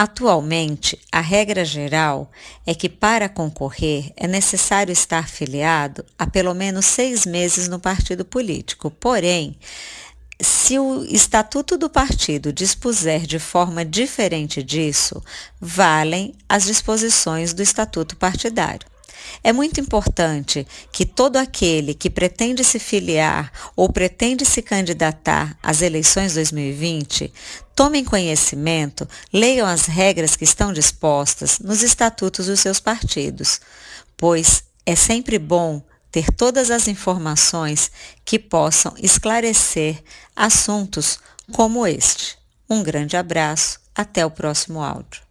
Atualmente, a regra geral é que para concorrer é necessário estar filiado há pelo menos seis meses no partido político. Porém, se o estatuto do partido dispuser de forma diferente disso, valem as disposições do estatuto partidário. É muito importante que todo aquele que pretende se filiar ou pretende se candidatar às eleições 2020 tomem conhecimento, leiam as regras que estão dispostas nos estatutos dos seus partidos, pois é sempre bom ter todas as informações que possam esclarecer assuntos como este. Um grande abraço, até o próximo áudio.